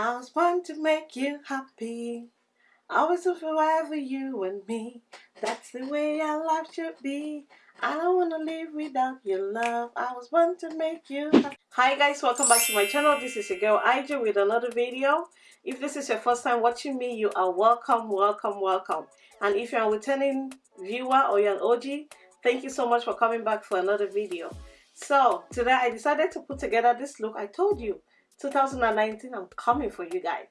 I was born to make you happy. Always and forever, you and me. That's the way our life should be. I don't want to live without your love. I was born to make you happy. Hi guys, welcome back to my channel. This is your girl Ija with another video. If this is your first time watching me, you are welcome, welcome, welcome. And if you're a returning viewer or you're an OG, thank you so much for coming back for another video. So today I decided to put together this look. I told you 2019 i'm coming for you guys.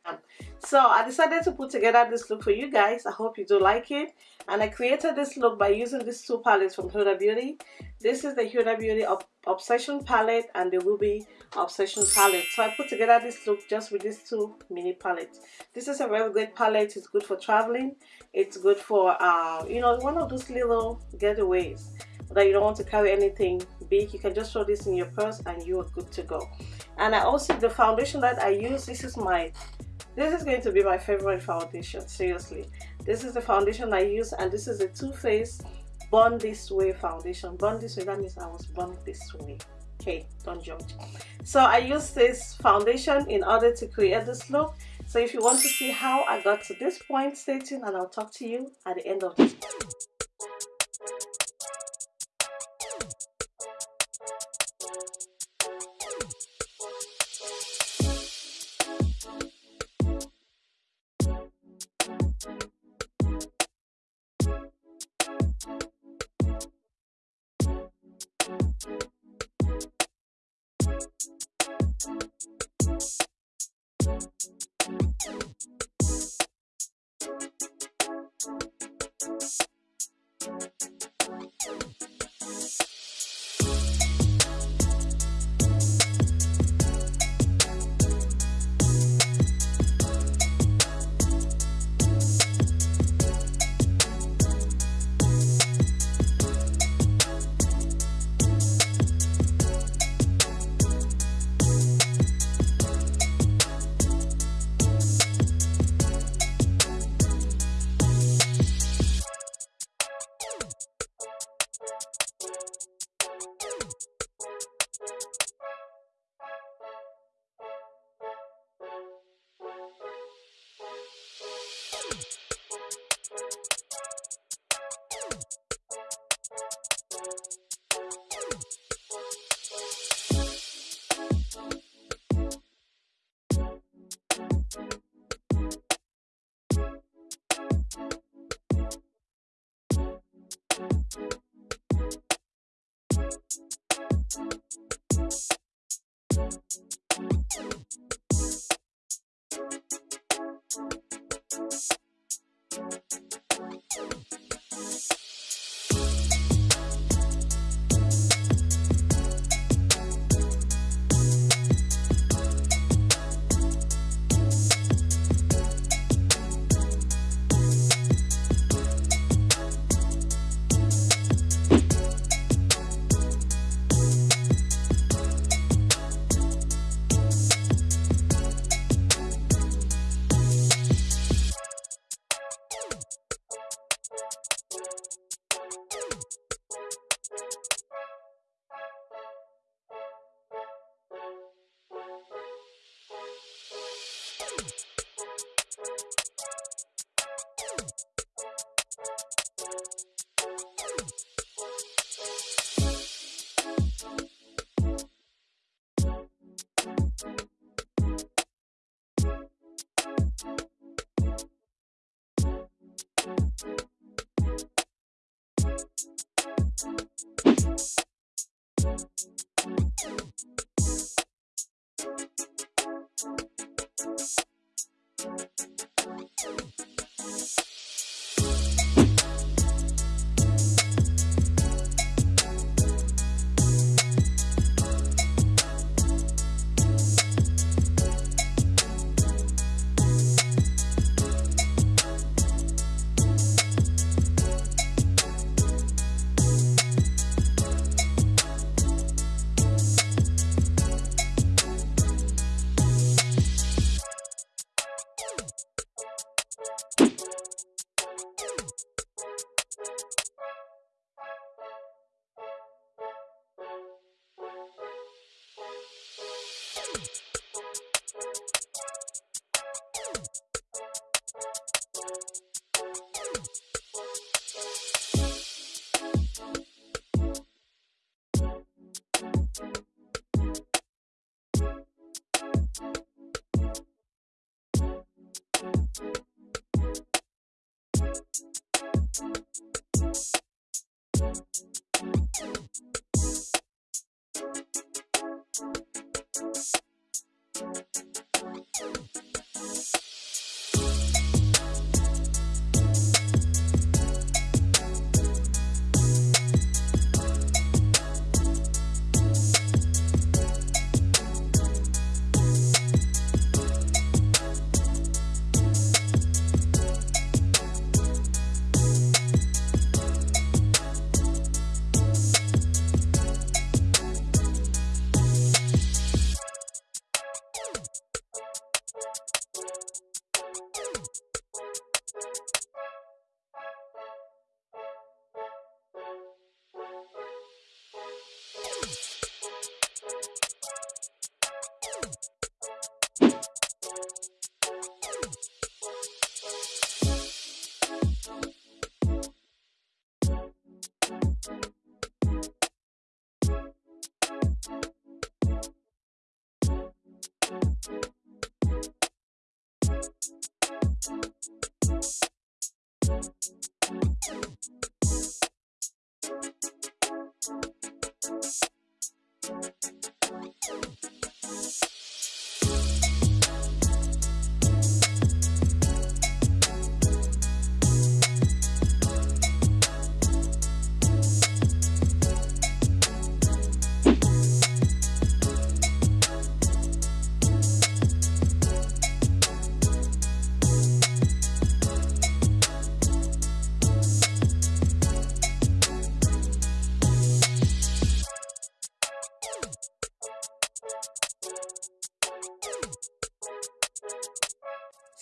So i decided to put together this look for you guys. I hope you do like it. And i created this look by using these two palettes from Huda Beauty. This is the Huda Beauty Obsession palette and the Ruby Obsession palette. So i put together this look just with these two mini palettes. This is a very good palette. It's good for traveling. It's good for uh, you know one of those little getaways that you don't want to carry anything big. You can just throw this in your purse and you are good to go. And I also the foundation that I use this is my this is going to be my favorite foundation seriously. This is the foundation I use and this is the Too Faced Born This Way foundation. Born this way that means I was born this way. Okay don't judge. So I use this foundation in order to create this look. So if you want to see how I got to this point stay tuned and I'll talk to you at the end of this Thank you.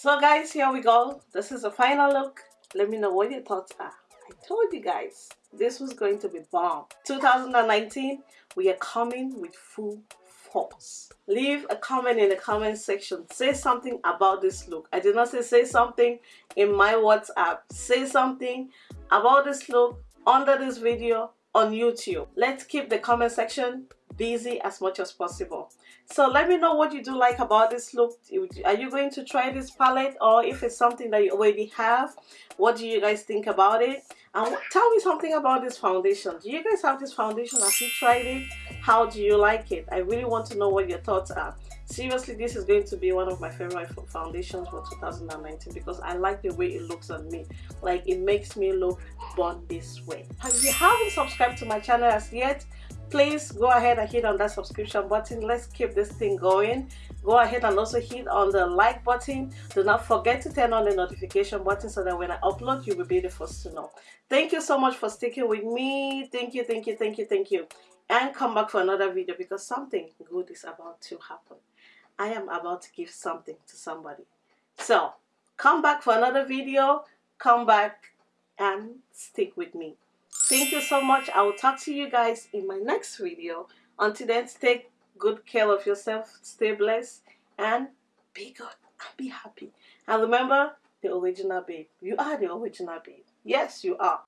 So guys, here we go. This is the final look. Let me know what your thoughts are. I told you guys this was going to be bomb. 2019, we are coming with full force. Leave a comment in the comment section. Say something about this look. I did not say say something in my WhatsApp. Say something about this look under this video on YouTube. Let's keep the comment section busy as much as possible. So let me know what you do like about this look. Are you going to try this palette? Or if it's something that you already have what do you guys think about it? And tell me something about this foundation. Do you guys have this foundation? Have you tried it? How do you like it? I really want to know what your thoughts are. Seriously this is going to be one of my favorite foundations for 2019 because i like the way it looks on me. Like it makes me look born this way. If you haven't subscribed to my channel as yet please go ahead and hit on that subscription button. Let's keep this thing going. Go ahead and also hit on the like button. Do not forget to turn on the notification button so that when i upload you will be the first to know. Thank you so much for sticking with me. Thank you thank you thank you thank you. And come back for another video because something good is about to happen. I am about to give something to somebody. So come back for another video. Come back and stick with me Thank you so much. I will talk to you guys in my next video. Until then, take good care of yourself, stay blessed, and be good and be happy. And remember, the original babe. You are the original babe. Yes, you are.